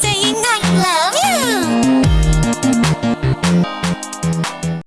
saying I love.